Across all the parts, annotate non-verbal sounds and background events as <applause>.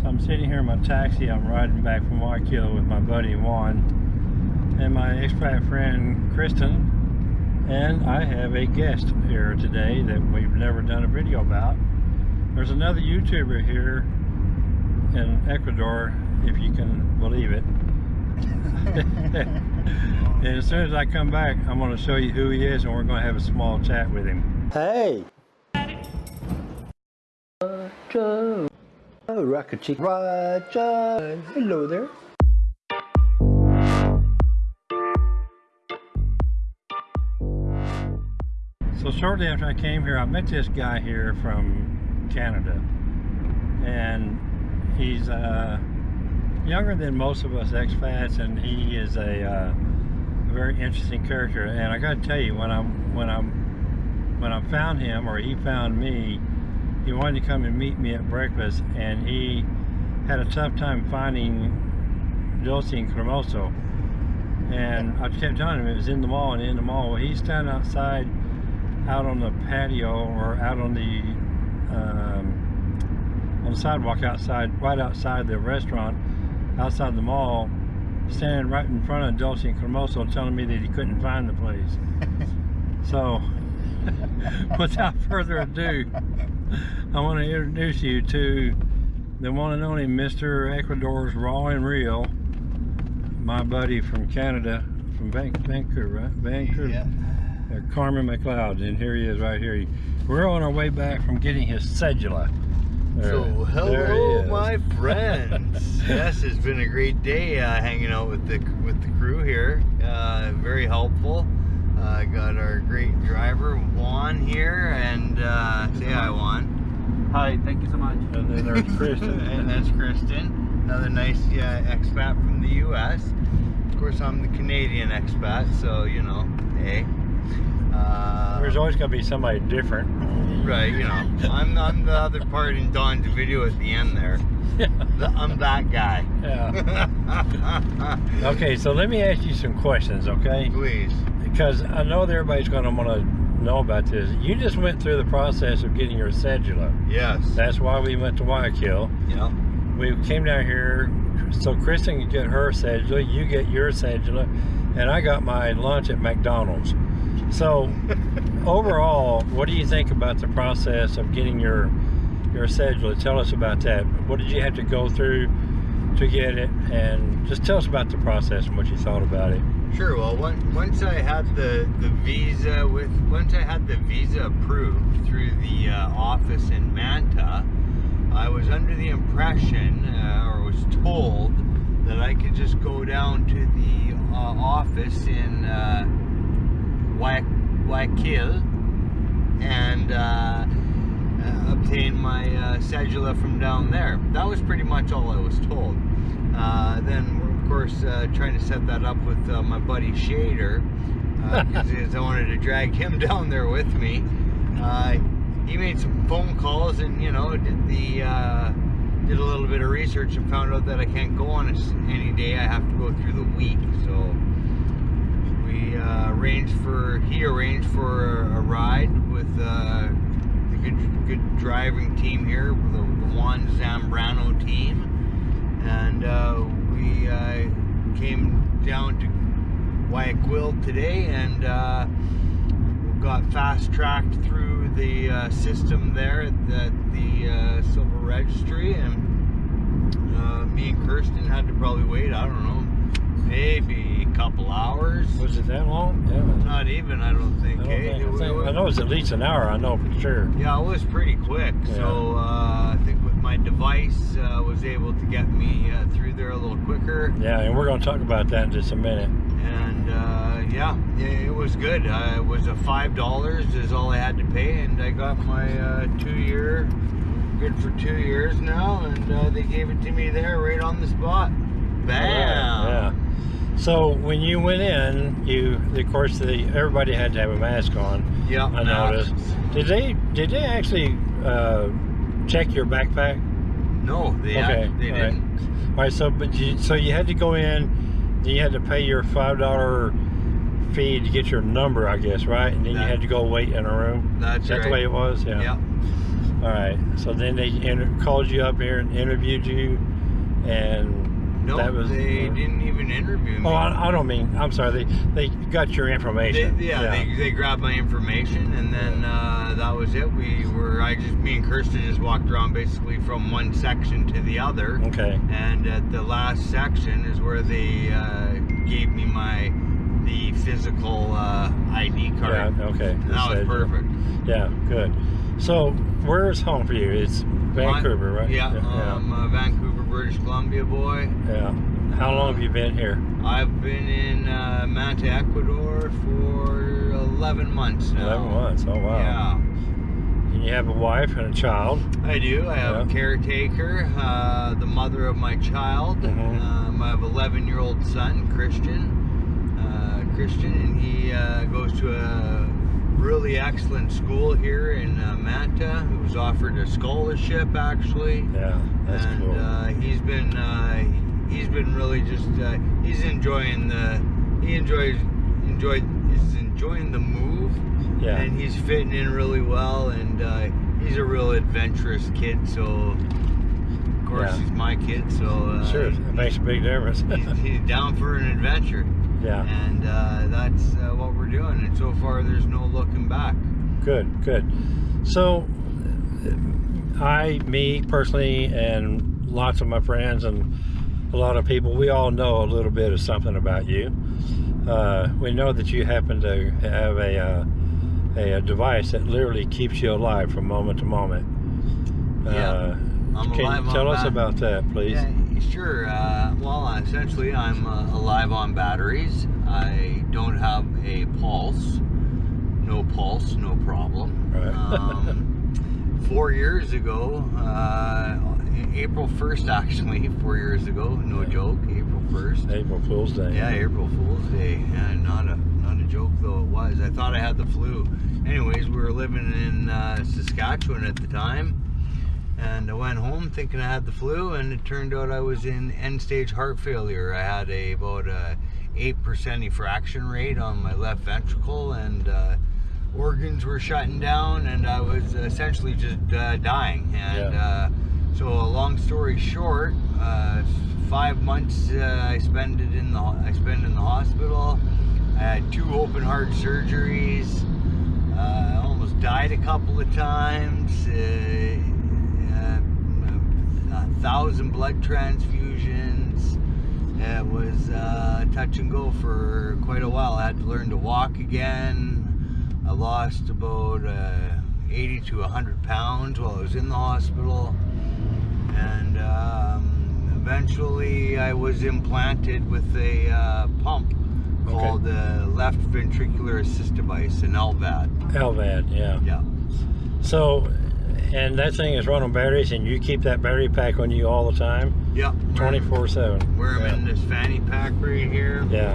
So I'm sitting here in my taxi. I'm riding back from Guayaquil with my buddy Juan and my expat friend Kristen. And I have a guest here today that we've never done a video about. There's another YouTuber here in Ecuador, if you can believe it. <laughs> and as soon as I come back, I'm going to show you who he is and we're going to have a small chat with him. Hey! Roger! Oh, Rocket Chick Roger! Hello there. So shortly after I came here, I met this guy here from Canada. And he's uh, younger than most of us expats and he is a, uh, a very interesting character. And I gotta tell you, when I'm, when I'm, when I found him or he found me, he wanted to come and meet me at breakfast and he had a tough time finding Dulce and Cremoso. And I kept telling him it was in the mall and in the mall. Well, he's standing outside out on the patio or out on the um, on the sidewalk outside, right outside the restaurant, outside the mall, standing right in front of Dulce and Cremoso telling me that he couldn't find the place. <laughs> so, <laughs> without further ado, <laughs> I want to introduce you to the one and only Mr. Ecuador's Raw and Real, my buddy from Canada, from Vancouver, right? Vancouver. Yeah. Uh, Carmen McLeod, and here he is right here. We're on our way back from getting his cedula. There- So, there he hello, my friends. <laughs> yes, it's been a great day uh, hanging out with the with the crew here. Uh, very helpful. Uh, got our great driver Juan here, and uh, say hi, Juan. Hi, thank you so much. And then there's <laughs> Kristen. and that's Kristen, another nice uh, expat from the U.S. Of course, I'm the Canadian expat, so you know, hey. Uh, There's always going to be somebody different. Right, you know, I'm, I'm the other part in Don's video at the end there. The, I'm that guy. Yeah. <laughs> Okay, so let me ask you some questions, okay? Please. Because I know that everybody's going to want to know about this. You just went through the process of getting your cedula. Yes. That's why we went to Guayaquil. yeah. We came down here so Kristen could get her cedula, you get your cedula, and I got my lunch at McDonald's. So <laughs> overall, what do you think about the process of getting your your cedula? Tell us about that. What did you have to go through to get it? And just tell us about the process and what you thought about it. Sure. Well, one, once I had the the visa with once I had the visa approved through the uh, office in Manta, I was under the impression uh, or was told that I could just go down to the uh, office in uh, Guayaquil and uh, uh, obtain my uh, cedula from down there. That was pretty much all I was told. Then, course, uh, trying to set that up with uh, my buddy Shader <laughs> because I wanted to drag him <laughs> down there with me. Uh, he made some phone calls and you know did the uh, did a little bit of research and found out that I can't go on any day. I have to go through the week. So we uh, arranged for he arranged for a, a ride with uh, the good good driving team here, the, Juan Zambrano team, uh, we uh, came down to Guayaquil today and uh, got fast tracked through the uh, system there at the, the uh, Civil Registry, and uh, me and Kirsten had to probably wait. I don't know, maybe a couple hours. Was it that long? Yeah. Not even, I don't I, think. don't eh? think, I, think, was- I know it was at least an hour. I know for sure. yeah, it was pretty quick. So uh, I think my device, uh, was able to get me uh, through there a little quicker. Yeah, and we're going to talk about that in just a minute. And uh, yeah, it, it was good. Uh, it was a five dollars is all I had to pay, and I got my uh, two-year, good for two years now, and uh, they gave it to me there right on the spot. Bam. Yeah. So when you went in, you of course the everybody had to have a mask on. Yeah. I noticed. Did they did they actually uh, check your backpack? No, they Okay, they all right. didn't. All right. So but you, so you had to go in. You had to pay your five dollar fee to get your number, I guess, right? And then you had to go wait in a room. That's Is that right. the way it was? Yeah. Yeah. All right. So then they inter- called you up here and interviewed you, and No, that was. they didn't even interview me. Oh, I, I don't mean. I'm sorry. They they got your They, information. yeah, They, they grabbed my information and then uh, that was it. We were, I just, me and Kirsten just walked around basically from one section to the other. okay. And at the last section is where they uh, gave me my, the physical uh, ID Yeah. card. Okay. And that was perfect. Yeah. Good. So where's home for you? It's Vancouver, right? Yeah, Yeah. I'm a Vancouver, British Columbia boy. yeah. How long have you been here? I've been in uh, Manta, Ecuador for 11 months now. Eleven months. Oh wow. Yeah. And you have a wife and a child. I do. I have Yeah. a caretaker, uh, the mother of my child. Mhm. Um, I have 11 year old son, Christian. Uh, Christian, and he uh, goes to a really excellent school here in uh, Manta. He was offered a scholarship actually. Yeah. That's and cool. uh, he's been uh, he's been really just uh, he's enjoying the he enjoys enjoyed is enjoying the move yeah. and he's fitting in really well and uh, he's a real adventurous kid so of course Yeah. he's my kid so uh, sure. Makes a big difference. he's, <laughs> he's down for an adventure yeah. and uh, that's uh, what we're doing and so far there's no looking back Good, good. So, I, me personally, and lots of my friends and a lot of people, we all know a little bit of something about you. Uh, we know that you happen to have a, uh, a, a device that literally keeps you alive from moment to moment. Yeah, Uh, I'm can you tell us bat- about that, please? Yeah, sure. Uh, well, essentially, I'm uh, alive on batteries. I don't have a pulse. No pulse, no problem. Right. Um, <laughs> four years ago, uh, April 1st, actually, four years ago, no Yeah. joke, April 1st. April Fool's Day. Yeah, April Fool's Day. Yeah, not a not a joke though it was. I thought I had the flu. Anyways, we were living in uh, Saskatchewan at the time, and I went home thinking I had the flu, and it turned out I was in end-stage heart failure. I had a about a eight percent effraction rate on my left ventricle, and uh, organs were shutting down, and I was essentially just uh, dying. And Yeah. uh, so, a long story short, uh, five months uh, I spent it in the I spent in the hospital. I had two open heart surgeries. Uh, I almost died a couple of times. Thousand blood transfusions. It was uh, touch and go for quite a while. I had to learn to walk again. I lost about uh, 80 to 100 pounds while I was in the hospital. And um, eventually I was implanted with a uh, pump Okay. called the left ventricular assist device, an LVAD. LVAD, yeah. Yeah. So, and that thing is run on batteries, and you keep that battery pack on you all the time, Yep. 24 7. We're in this fanny pack right here. Yeah.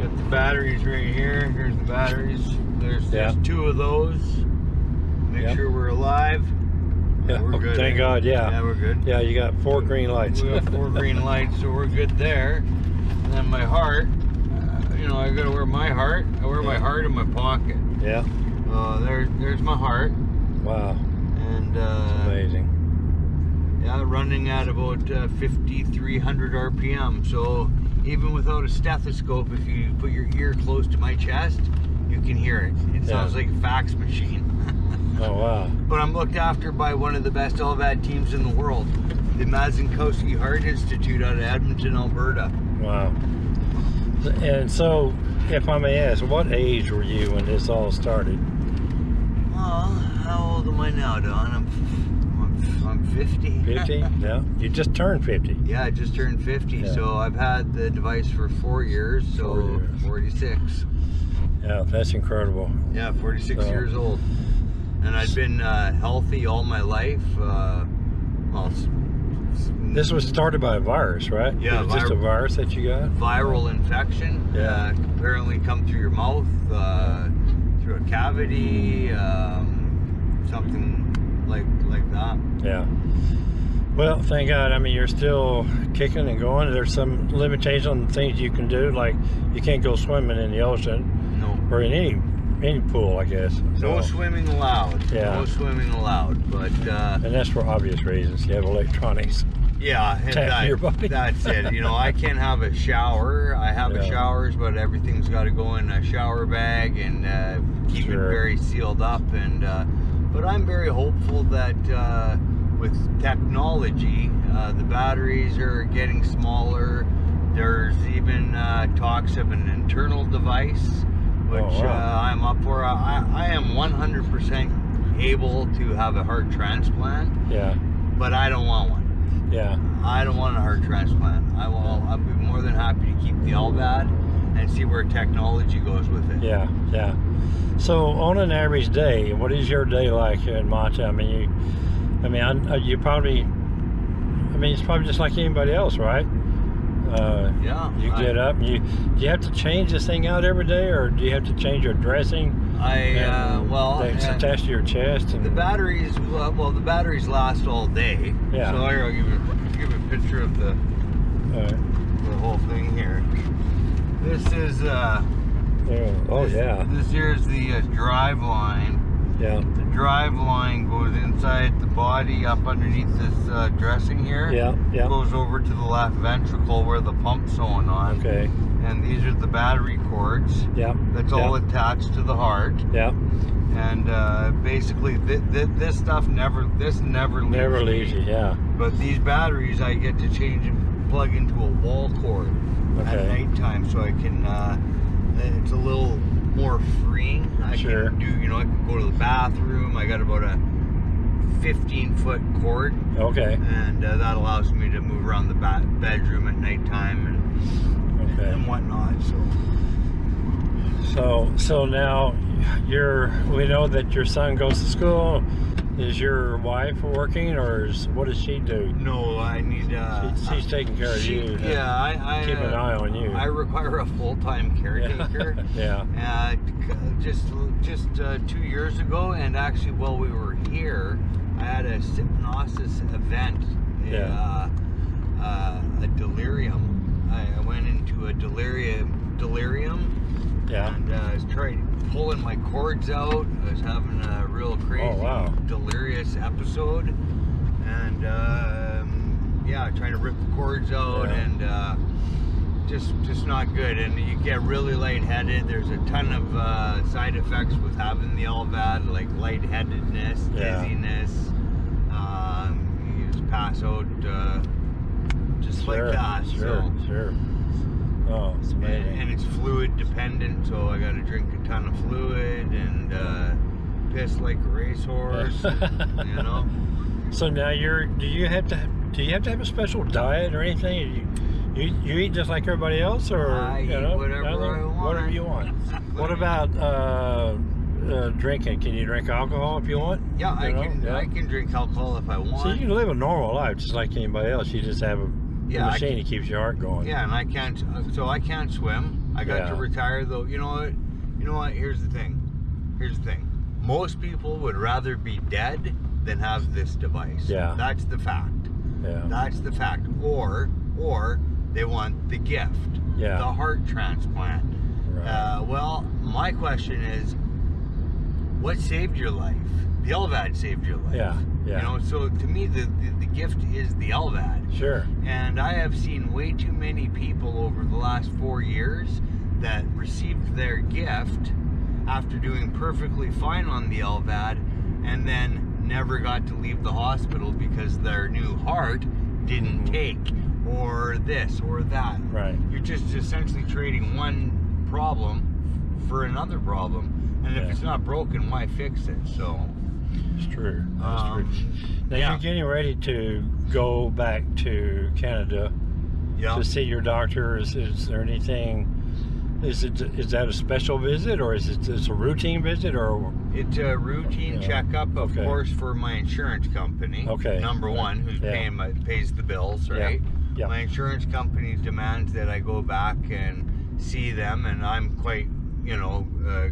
Got the batteries right here. Here's the batteries. There's, Yeah. there's two of those. Make Yep. sure we're alive. Yeah. We're good. Thank God, yeah. Yeah, we're good. Yeah, you got four green lights. We got four green <laughs> lights, so we're good there. And then my heart, uh, you know, I gotta wear my heart. I wear my heart in my pocket. yeah. Uh, there, there's my heart, Wow. And uh, Amazing. yeah, running at about uh, 5,300 RPM. So even without a stethoscope, if you put your ear close to my chest, you can hear it. It Yeah. sounds like a fax machine. <laughs> Oh, wow. but I'm looked after by one of the best LVAD teams in the world, the Mazankowski Heart Institute out of Edmonton, Alberta. Wow. And so, if I may ask, what age were you when this all started? Well, how old am I now, Don? I'm, I'm, I'm 50. 50? <laughs> yeah. You just turned 50. yeah, I just turned 50, Yeah. so I've had the device for four years, so Four years. 46. Yeah, that's incredible. Yeah, 46 So- years old. And I've been uh, healthy all my life. Uh, well, This was started by a virus, right? Yeah, It was just a virus that you got? viral infection. Yeah. Uh, apparently come through your mouth, uh, through a cavity, um, something like like that. Yeah. Well, thank God. I mean, you're still kicking and going. There's some limitations on things you can do, like you can't go swimming in the ocean No. or in any any pool, I guess. No swimming allowed. Yeah. No swimming allowed. But uh, and that's for obvious reasons. You have electronics. yeah, and that- that's it. You know, I can't have a shower. I have a showers, but everything's got to go in a shower bag and uh, keep Sure. it very sealed up. And uh, but I'm very hopeful that uh, with technology, uh, the batteries are getting smaller. There's even uh, talks of an internal device, which Oh, wow. uh, I'm up for. I, I am 100% able to have a heart transplant, Yeah, but I don't want one. yeah, I don't want a heart transplant. I will. I'll be more than happy to keep the LVAD and see where technology goes with it. yeah, yeah. So on an average day, what is your day like here in Manta? I mean, you, I mean, I, you probably, I mean, it's probably just like anybody else, right? Uh, Yeah. you I- get up, and you, do you have to change this thing out every day, or do you have to change your dressing? I uh, well, it's uh, attached to your chest, and the batteries. Well, well, the batteries last all day. Yeah. So here, I'll give you give a picture of the uh, the whole thing here. This is uh. Oh, oh this- yeah, This here is the uh, drive line. yeah, The drive line goes inside the body, up underneath this uh, dressing here. yeah, yeah. Goes over to the left ventricle where the pump's going on. Okay, And these are the battery cords. yeah, That's all attached to the heart. yeah. And uh, basically, th- th- this stuff never, this never leaves. Never leaves you. Yeah. But these batteries, I get to change and plug into a wall cord at Okay. nighttime, so I can. Uh, it's a little more freeing. I Sure. can do, you know, I can go to the bathroom. I got about a 15 foot cord, Okay. and uh, that allows me to move around the ba- bedroom at nighttime and Okay. and whatnot. So So so now you're we know that your son goes to school. Is your wife working or is what does she do? no, I need. Uh, She- she's taking care of you. Yeah, I, I Keep an eye on you. I require a full time <laughs> caretaker. <laughs> yeah. Uh, just just uh, two years ago, and actually while we were here, I had a hypnosis event. a, Yeah. Uh, uh, a delirium. I, I went into a delirium. Delirium. Yeah. And uh, I was trying pulling my cords out. I was having a real crazy, Oh, wow. delirious episode, and um, yeah, trying to rip the cords out Yeah. and. Uh, just just not good and you get really lightheaded there's a ton of uh, side effects with having the LVAD like lightheadedness Yeah. dizziness um, you just pass out uh, just Sure. like that Sure. so Sure. Oh, it's and, amazing. and it's fluid dependent so I gotta drink a ton of fluid and uh, piss like a racehorse <laughs> you know So now you're. Do you have to? Do you have to have a special diet or anything? You, you, you eat just like everybody else, or I you eat know, whatever? I want. Whatever you want. What about uh, uh, drinking? Can you drink alcohol if you want? yeah I know? can Yeah. I can drink alcohol if I want So you can live a normal life just like anybody else. You just have a Yeah, machine that keeps your heart going. Yeah, and I can't. So I can't swim. I got to retire though. You know what? You know what? Here's the thing. Here's the thing. Most people would rather be dead than have this device. Yeah. That's the fact. Yeah. That's the fact. Or or they want the gift. Yeah. The heart transplant. Right. Uh, well, my question is, what saved your life? The LVAD saved your life. Yeah, yeah. You know, so to me, the, the, the gift is the LVAD. Sure. And I have seen way too many people over the last four years that received their gift after doing perfectly fine on the LVAD and then never got to leave the hospital because their new heart didn't Mhm. take or this or that. Right. You're just essentially trading one problem for another problem. And if it's not broken, why fix it? So, It's true. That's um, true. Now yeah. you're getting ready to go back to Canada yeah. to see your doctor. Is, is there anything? Is it is that a special visit or is it just a routine visit or? It's a routine Yeah. checkup, of Okay. course, for my insurance company. Okay. Number one, who's Yeah. paying my pays the bills, right? Yeah. My insurance company demands that I go back and see them, and I'm quite, you know, uh,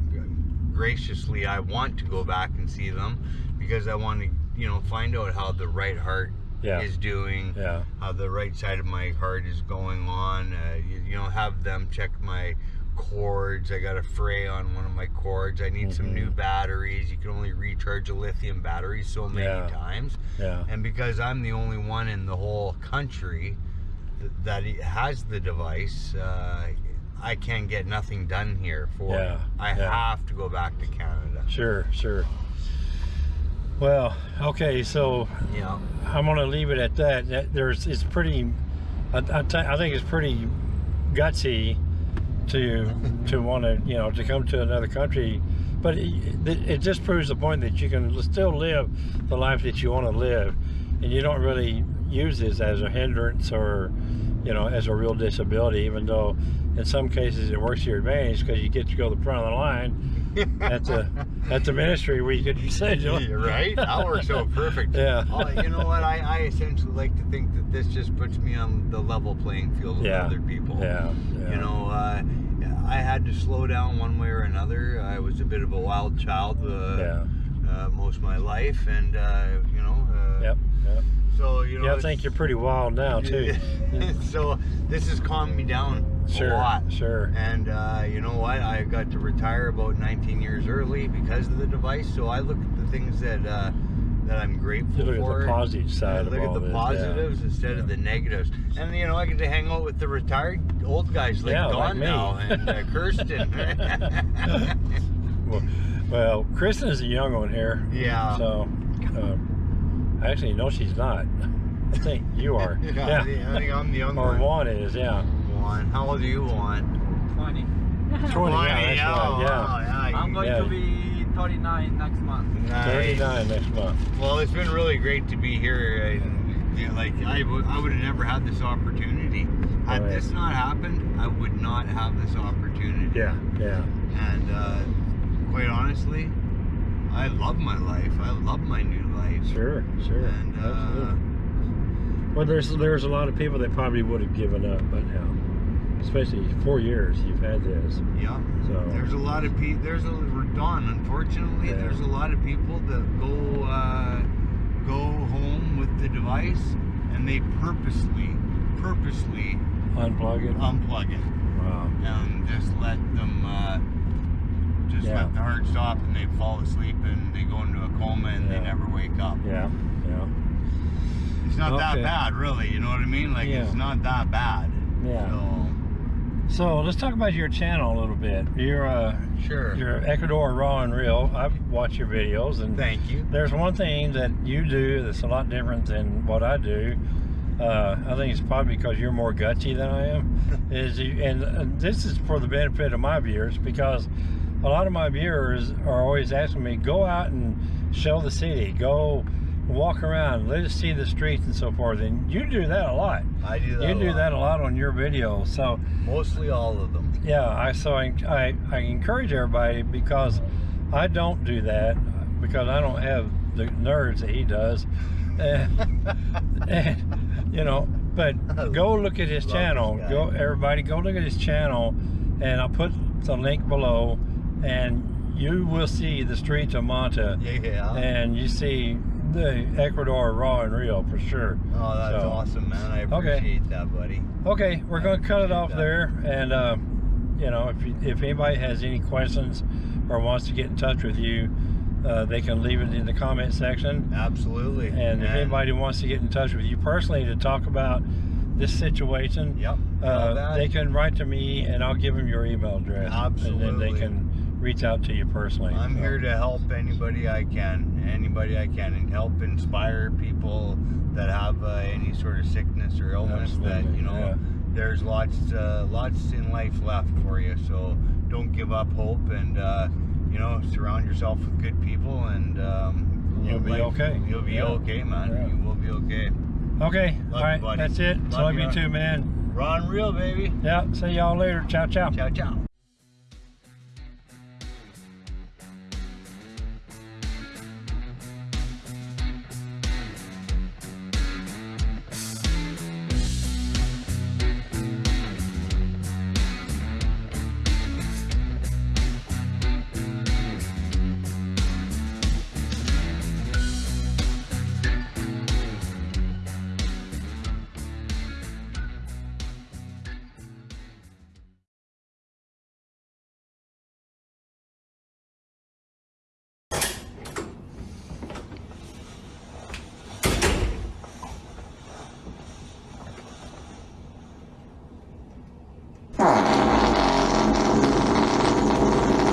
graciously, I want to go back and see them because I want to, you know, find out how the right heart Yeah. is doing, Yeah. how the right side of my heart is going on. Uh, you, you know, have them check my cords. I got a fray on one of my cords. I need some Mhm. new batteries. You can only recharge a lithium battery so many Yeah. times. Yeah. And because I'm the only one in the whole country that has the device, uh, I can't get nothing done here for Yeah. I yeah. have to go back to Canada. Sure, sure. Well, okay, so Yeah. I'm gonna leave it at that. That there's, it's pretty. I, I, I think it's pretty gutsy to <laughs> to want to you know to come to another country, but it, it just proves the point that you can still live the life that you want to live, and you don't really use this as a hindrance or you know as a real disability, even though in some cases it works to your advantage because you get to go to the front of the line at the <laughs> at the ministry where you get your cedula. Yeah, right? That works so perfect. Yeah. Oh, you know what? I, I essentially like to think that this just puts me on the level playing field with Yeah. other people. Yeah, yeah. You know, uh, I had to slow down one way or another. I was a bit of a wild child uh, uh, most of my life, and uh, you know. Uh, Yep. Yep. So you know. Yeah, I think you're pretty wild now too. <laughs> so this has calmed me down Sure. a lot. Sure. And uh, you know what? I got to retire about 19 years early because of the device. So I look at the things that uh, that I'm grateful You look for. at the positive side look at the this, yeah. positives instead of the negatives. And you know, I get to hang out with the retired old guys like Yeah, Don me. now and uh, <laughs> Kirsten. Well, well, Kristen is a young one here. yeah. So, uh, actually, no, she's not. I think you are. <laughs> I yeah. think, I think I'm the young Or one. Juan is, yeah. Juan. How old do you, want? 20. 20, yeah, that's yeah, right, yeah. wow, yeah. I'm going Yeah. to be 39 next month. Nice. 39 next month. Well, it's been really great to be here. And, you know, like I would, I would have never had this opportunity. Had Oh, yeah. this not happened, I would not have this opportunity. Yeah, yeah. And uh, quite honestly, I love my life. I love my new life. Sure, sure. And uh, Absolutely. Well, there's there's a lot of people that probably would have given up by now. Especially four years you've had this. yeah, So there's a lot of people. There's a Don. Unfortunately, Yeah. there's a lot of people that go uh, go home with the device and they purposely, purposely unplug it. unplug it. wow. and just let them uh, just Yeah. let the heart stop and they fall asleep and they go into a coma and Yeah. they never wake up. Yeah, yeah. It's not that bad, really. You know what I mean? Like it's not that bad. Yeah. So So let's talk about your channel a little bit. You're uh, sure. you're Ecuador Raw and Real. I've watched your videos, and Thank you. there's one thing that you do that's a lot different than what I do. Uh, I think it's probably because you're more gutsy than I am. <laughs> is you, and, and this is for the benefit of my viewers because a lot of my viewers are always asking me, go out and show the city, go walk around, let us see the streets and so forth. And you do that a lot. I do that. You a do lot. that a lot on your videos. So Mostly all of them. yeah, I so I, I, I encourage everybody because I don't do that because I don't have the nerves that he does. <laughs> And, and, you know, but <laughs> go look at his channel. Go everybody go look at his channel and I'll put the link below and you will see the streets of Manta Yeah. and you see the Ecuador raw and real for sure. oh, that's so- awesome, man. I Okay. appreciate that, buddy. Okay, we're going to cut it off that. there, and uh, you know, if you, if anybody has any questions or wants to get in touch with you, uh, they can leave it in the comment section. Absolutely. And if anybody wants to get in touch with you personally to talk about this situation, Yep. uh, they can write to me, and I'll give them your email address, and then they Absolutely. can reach out to you personally. I'm So, here to help anybody I can, anybody I can, and help inspire people that have uh, any sort of sickness or illness. That you know, yeah. there's lots, uh, lots in life left for you. So don't give up hope, and uh, you know, surround yourself with good people, and um, You'll be life- okay. You'll be Yeah. okay, man. Yeah. You will be okay. Okay, Love all you, buddy. that's it. Love Love you ya. too, man. Ron, real baby. Yeah, see y'all later. Ciao, ciao. Ciao, ciao.